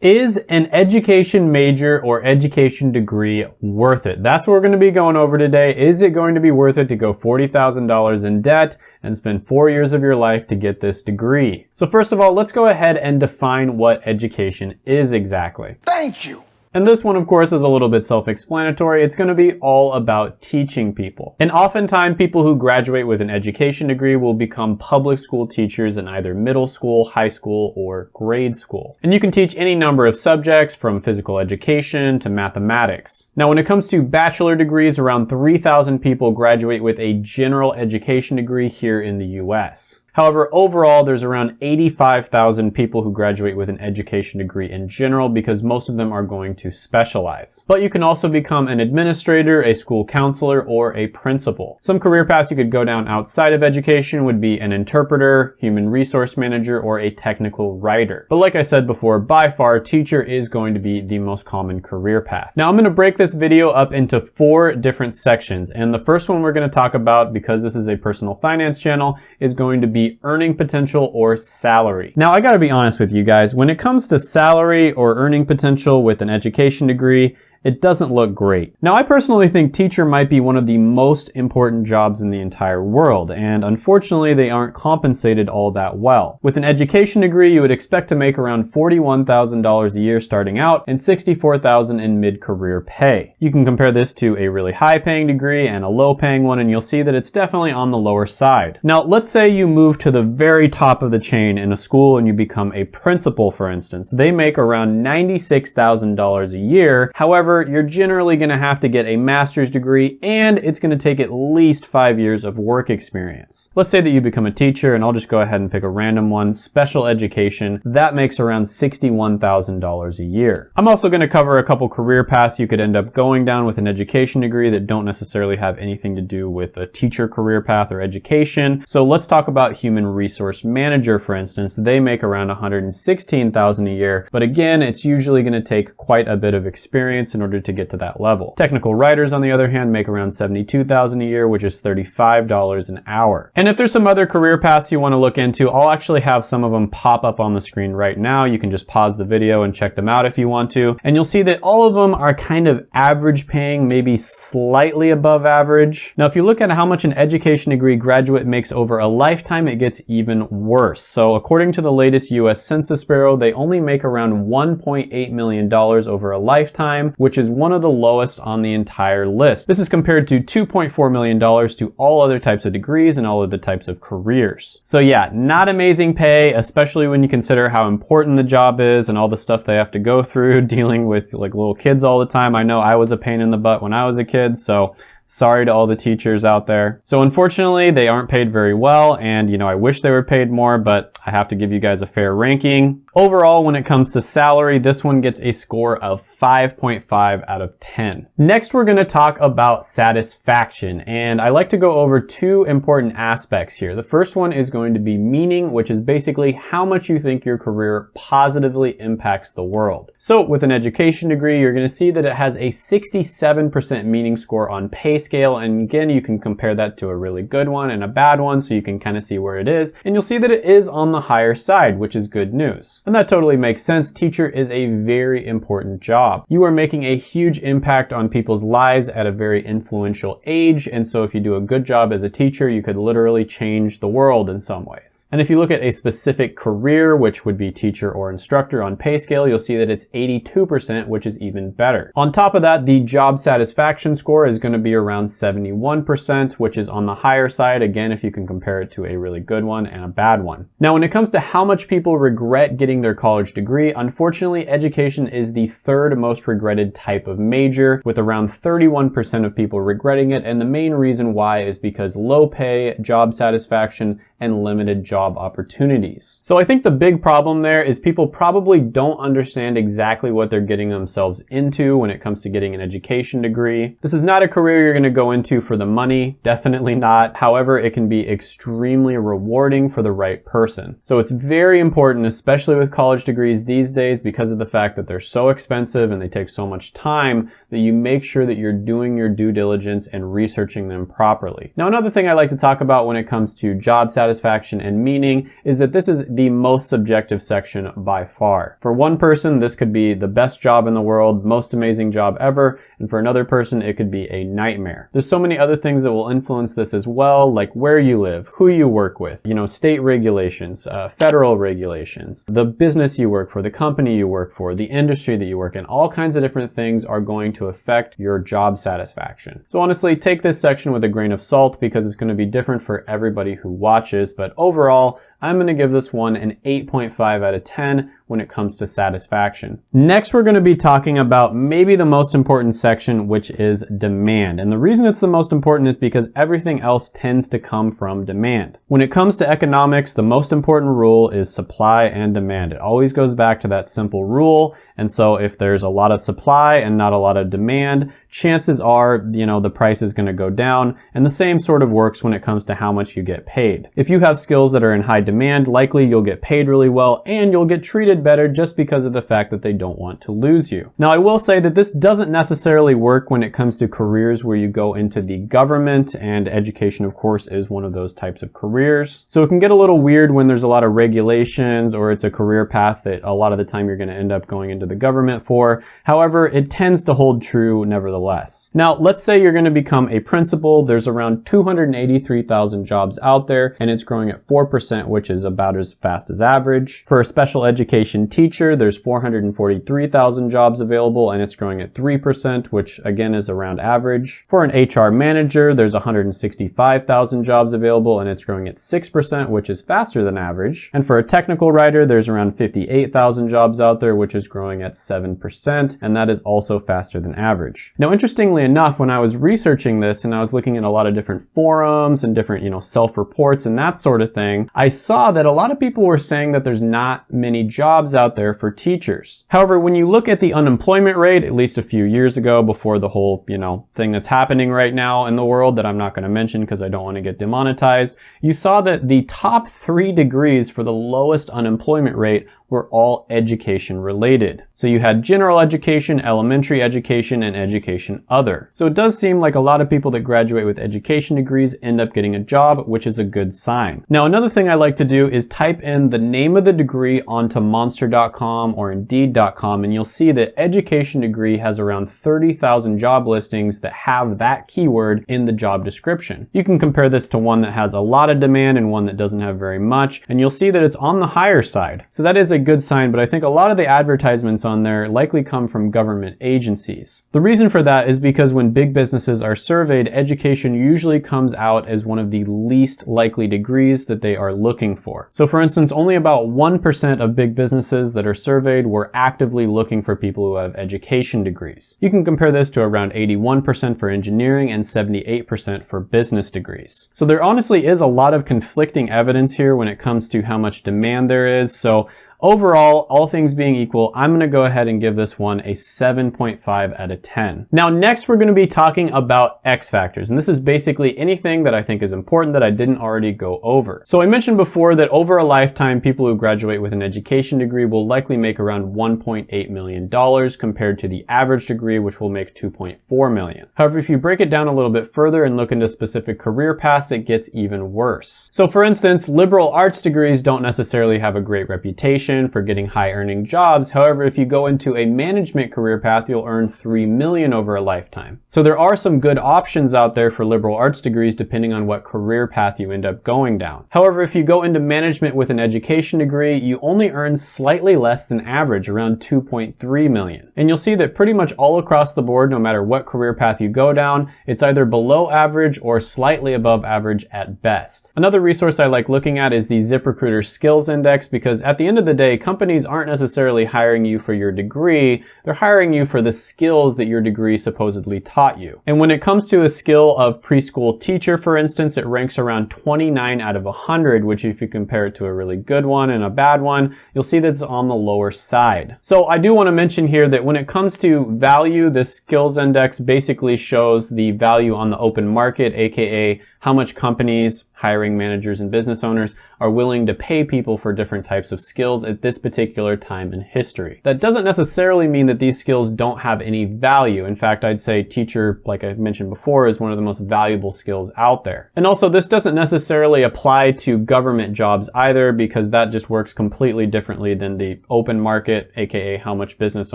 Is an education major or education degree worth it? That's what we're going to be going over today. Is it going to be worth it to go $40,000 in debt and spend four years of your life to get this degree? So first of all, let's go ahead and define what education is exactly. Thank you. And this one, of course, is a little bit self-explanatory. It's going to be all about teaching people. And oftentimes, people who graduate with an education degree will become public school teachers in either middle school, high school, or grade school. And you can teach any number of subjects from physical education to mathematics. Now, when it comes to bachelor degrees, around 3,000 people graduate with a general education degree here in the US. However, overall, there's around 85,000 people who graduate with an education degree in general because most of them are going to specialize. But you can also become an administrator, a school counselor, or a principal. Some career paths you could go down outside of education would be an interpreter, human resource manager, or a technical writer. But like I said before, by far, teacher is going to be the most common career path. Now I'm going to break this video up into four different sections. And the first one we're going to talk about, because this is a personal finance channel, is going to be earning potential or salary. Now I gotta be honest with you guys, when it comes to salary or earning potential with an education degree, it doesn't look great. Now I personally think teacher might be one of the most important jobs in the entire world, and unfortunately they aren't compensated all that well. With an education degree, you would expect to make around $41,000 a year starting out and $64,000 in mid-career pay. You can compare this to a really high paying degree and a low paying one and you'll see that it's definitely on the lower side. Now let's say you move to the very top of the chain in a school and you become a principal for instance. They make around $96,000 a year. However, you're generally gonna have to get a master's degree and it's gonna take at least five years of work experience. Let's say that you become a teacher and I'll just go ahead and pick a random one, special education. That makes around $61,000 a year. I'm also gonna cover a couple career paths you could end up going down with an education degree that don't necessarily have anything to do with a teacher career path or education. So let's talk about human resource manager, for instance. They make around 116,000 a year, but again, it's usually gonna take quite a bit of experience in order to get to that level. Technical writers, on the other hand, make around 72,000 a year, which is $35 an hour. And if there's some other career paths you want to look into, I'll actually have some of them pop up on the screen right now. You can just pause the video and check them out if you want to. And you'll see that all of them are kind of average paying, maybe slightly above average. Now, if you look at how much an education degree graduate makes over a lifetime, it gets even worse. So according to the latest US Census Bureau, they only make around $1.8 million over a lifetime, which is one of the lowest on the entire list. This is compared to $2.4 million to all other types of degrees and all other types of careers. So yeah, not amazing pay, especially when you consider how important the job is and all the stuff they have to go through dealing with like little kids all the time. I know I was a pain in the butt when I was a kid, so Sorry to all the teachers out there. So unfortunately, they aren't paid very well and you know, I wish they were paid more, but I have to give you guys a fair ranking. Overall, when it comes to salary, this one gets a score of 5.5 out of 10. Next, we're gonna talk about satisfaction, and I like to go over two important aspects here. The first one is going to be meaning, which is basically how much you think your career positively impacts the world. So with an education degree, you're gonna see that it has a 67% meaning score on PayScale, and again, you can compare that to a really good one and a bad one, so you can kind of see where it is, and you'll see that it is on the higher side, which is good news. And that totally makes sense. Teacher is a very important job. You are making a huge impact on people's lives at a very influential age. And so if you do a good job as a teacher, you could literally change the world in some ways. And if you look at a specific career, which would be teacher or instructor on PayScale, you'll see that it's 82%, which is even better. On top of that, the job satisfaction score is gonna be around 71%, which is on the higher side. Again, if you can compare it to a really good one and a bad one. Now, when it comes to how much people regret getting their college degree, unfortunately, education is the third most regretted type of major, with around 31% of people regretting it, and the main reason why is because low pay, job satisfaction, and limited job opportunities. So I think the big problem there is people probably don't understand exactly what they're getting themselves into when it comes to getting an education degree. This is not a career you're gonna go into for the money, definitely not. However, it can be extremely rewarding for the right person. So it's very important, especially with college degrees these days because of the fact that they're so expensive expensive and they take so much time that you make sure that you're doing your due diligence and researching them properly. Now, another thing I like to talk about when it comes to job satisfaction and meaning is that this is the most subjective section by far. For one person, this could be the best job in the world, most amazing job ever, and for another person, it could be a nightmare. There's so many other things that will influence this as well, like where you live, who you work with, you know, state regulations, uh, federal regulations, the business you work for, the company you work for, the industry that you work in, all kinds of different things are going to affect your job satisfaction. So honestly, take this section with a grain of salt because it's going to be different for everybody who watches, but overall, I'm going to give this one an 8.5 out of 10 when it comes to satisfaction. Next, we're going to be talking about maybe the most important section, which is demand. And the reason it's the most important is because everything else tends to come from demand. When it comes to economics, the most important rule is supply and demand. It always goes back to that simple rule. And so if there's a lot of supply and not a lot of demand, chances are, you know, the price is going to go down. And the same sort of works when it comes to how much you get paid. If you have skills that are in high demand, likely you'll get paid really well and you'll get treated better just because of the fact that they don't want to lose you. Now, I will say that this doesn't necessarily work when it comes to careers where you go into the government and education, of course, is one of those types of careers. So it can get a little weird when there's a lot of regulations or it's a career path that a lot of the time you're going to end up going into the government for. However, it tends to hold true nevertheless. Now, let's say you're going to become a principal. There's around 283,000 jobs out there and it's growing at 4%, which is about as fast as average. For a special education teacher, there's 443,000 jobs available and it's growing at 3%, which again is around average. For an HR manager, there's 165,000 jobs available and it's growing at 6%, which is faster than average. And for a technical writer, there's around 58,000 jobs out there, which is growing at 7%, and that is also faster than average. Now, interestingly enough, when I was researching this and I was looking at a lot of different forums and different, you know, self-reports and that sort of thing, I saw that a lot of people were saying that there's not many jobs out there for teachers. However, when you look at the unemployment rate, at least a few years ago before the whole, you know, thing that's happening right now in the world that I'm not going to mention because I don't want to get demonetized, you saw that the top three degrees for the lowest unemployment rate were all education related. So you had general education, elementary education, and education other. So it does seem like a lot of people that graduate with education degrees end up getting a job, which is a good sign. Now another thing I like to do is type in the name of the degree onto monster.com or indeed.com and you'll see that education degree has around 30,000 job listings that have that keyword in the job description. You can compare this to one that has a lot of demand and one that doesn't have very much, and you'll see that it's on the higher side. So that is a good sign, but I think a lot of the advertisements on there likely come from government agencies. The reason for that is because when big businesses are surveyed, education usually comes out as one of the least likely degrees that they are looking for. So for instance, only about 1% of big businesses that are surveyed were actively looking for people who have education degrees. You can compare this to around 81% for engineering and 78% for business degrees. So there honestly is a lot of conflicting evidence here when it comes to how much demand there is. So Overall, all things being equal, I'm gonna go ahead and give this one a 7.5 out of 10. Now next we're gonna be talking about X factors, and this is basically anything that I think is important that I didn't already go over. So I mentioned before that over a lifetime, people who graduate with an education degree will likely make around $1.8 million compared to the average degree, which will make 2.4 million. However, if you break it down a little bit further and look into specific career paths, it gets even worse. So for instance, liberal arts degrees don't necessarily have a great reputation for getting high earning jobs. However, if you go into a management career path, you'll earn 3 million over a lifetime. So there are some good options out there for liberal arts degrees depending on what career path you end up going down. However, if you go into management with an education degree, you only earn slightly less than average, around 2.3 million. And you'll see that pretty much all across the board, no matter what career path you go down, it's either below average or slightly above average at best. Another resource I like looking at is the ZipRecruiter Skills Index because at the end of the day, companies aren't necessarily hiring you for your degree, they're hiring you for the skills that your degree supposedly taught you. And when it comes to a skill of preschool teacher, for instance, it ranks around 29 out of 100, which if you compare it to a really good one and a bad one, you'll see that it's on the lower side. So I do want to mention here that when it comes to value, the skills index basically shows the value on the open market, aka how much companies, hiring managers, and business owners are willing to pay people for different types of skills at this particular time in history. That doesn't necessarily mean that these skills don't have any value. In fact, I'd say teacher, like I mentioned before, is one of the most valuable skills out there. And also this doesn't necessarily apply to government jobs either because that just works completely differently than the open market, aka how much business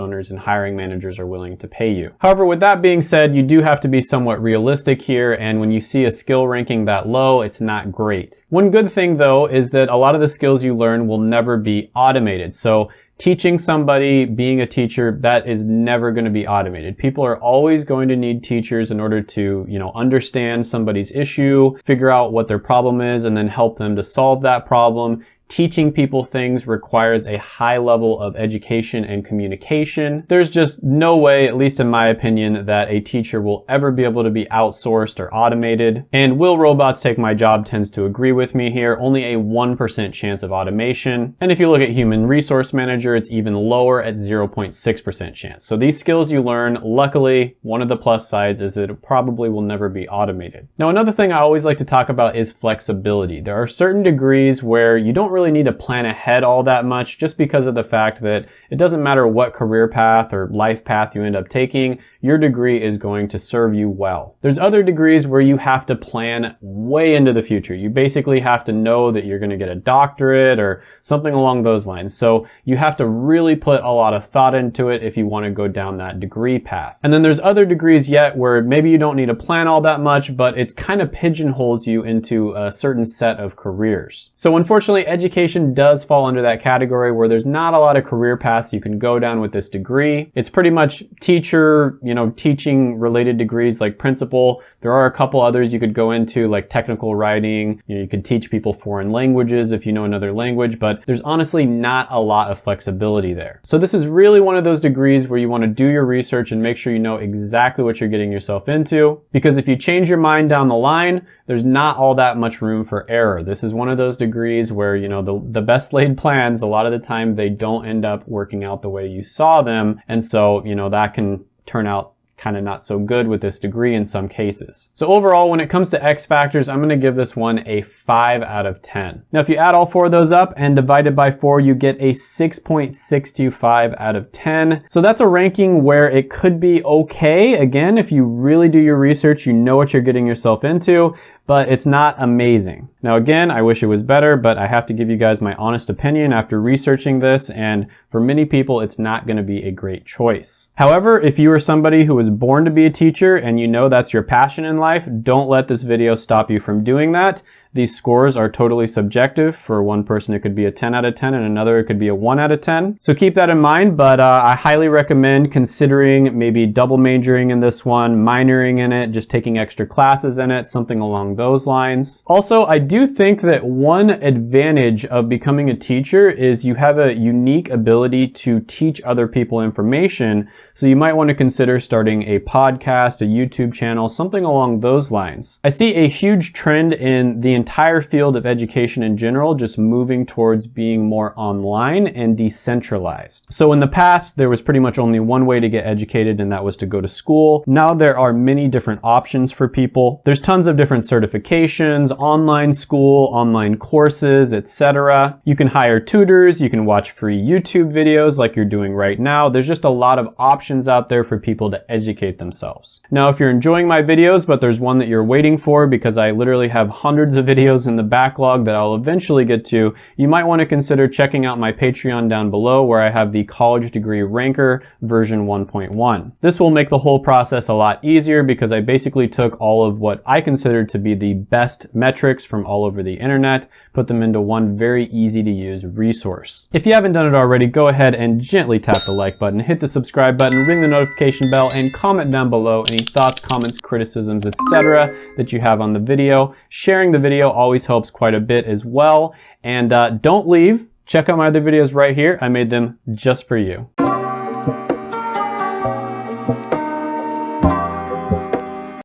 owners and hiring managers are willing to pay you. However, with that being said, you do have to be somewhat realistic here and when you see a skill ranking that low, it's not great. One good thing though is that a lot of the skills you learn will never be automated. So teaching somebody, being a teacher, that is never going to be automated. People are always going to need teachers in order to, you know, understand somebody's issue, figure out what their problem is, and then help them to solve that problem teaching people things requires a high level of education and communication. There's just no way, at least in my opinion, that a teacher will ever be able to be outsourced or automated. And will robots take my job tends to agree with me here, only a 1% chance of automation. And if you look at human resource manager, it's even lower at 0.6% chance. So these skills you learn, luckily, one of the plus sides is it probably will never be automated. Now, another thing I always like to talk about is flexibility. There are certain degrees where you don't really really need to plan ahead all that much just because of the fact that it doesn't matter what career path or life path you end up taking, your degree is going to serve you well. There's other degrees where you have to plan way into the future. You basically have to know that you're going to get a doctorate or something along those lines. So you have to really put a lot of thought into it if you want to go down that degree path. And then there's other degrees yet where maybe you don't need to plan all that much, but it kind of pigeonholes you into a certain set of careers. So unfortunately, education does fall under that category where there's not a lot of career paths you can go down with this degree. It's pretty much teacher, you know, teaching related degrees like principal. There are a couple others you could go into like technical writing. You, know, you could teach people foreign languages if you know another language, but there's honestly not a lot of flexibility there. So this is really one of those degrees where you want to do your research and make sure you know exactly what you're getting yourself into. Because if you change your mind down the line, there's not all that much room for error. This is one of those degrees where, you know, the, the best laid plans, a lot of the time they don't end up working out the way you saw them. And so, you know, that can turn out kind of not so good with this degree in some cases. So overall, when it comes to X factors, I'm gonna give this one a five out of 10. Now, if you add all four of those up and divide it by four, you get a 6.625 out of 10. So that's a ranking where it could be okay. Again, if you really do your research, you know what you're getting yourself into, but it's not amazing. Now again, I wish it was better, but I have to give you guys my honest opinion after researching this, and for many people, it's not gonna be a great choice. However, if you are somebody who was born to be a teacher and you know that's your passion in life, don't let this video stop you from doing that. These scores are totally subjective. For one person, it could be a 10 out of 10 and another, it could be a 1 out of 10. So keep that in mind, but uh, I highly recommend considering maybe double majoring in this one, minoring in it, just taking extra classes in it, something along those lines. Also, I do think that one advantage of becoming a teacher is you have a unique ability to teach other people information. So you might want to consider starting a podcast, a YouTube channel, something along those lines. I see a huge trend in the entire field of education in general just moving towards being more online and decentralized. So in the past, there was pretty much only one way to get educated and that was to go to school. Now there are many different options for people. There's tons of different certifications, online school, online courses, etc. You can hire tutors, you can watch free YouTube videos like you're doing right now. There's just a lot of options out there for people to educate themselves. Now, if you're enjoying my videos, but there's one that you're waiting for because I literally have hundreds of videos in the backlog that I'll eventually get to, you might want to consider checking out my Patreon down below where I have the college degree ranker version 1.1. This will make the whole process a lot easier because I basically took all of what I considered to be the best metrics from all over the internet, put them into one very easy to use resource. If you haven't done it already, go ahead and gently tap the like button, hit the subscribe button, ring the notification bell, and comment down below any thoughts, comments, criticisms, etc. that you have on the video. Sharing the video always helps quite a bit as well. And uh, don't leave. Check out my other videos right here. I made them just for you.